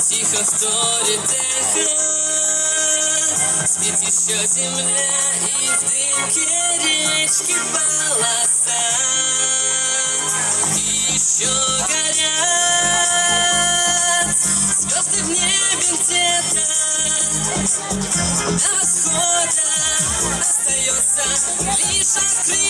Тихо вторит эхо Спит еще земля И в дымке речки полоса. И еще горят Звезды в небе где-то. До восхода Остается лишь открыть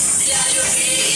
hacia el olvido.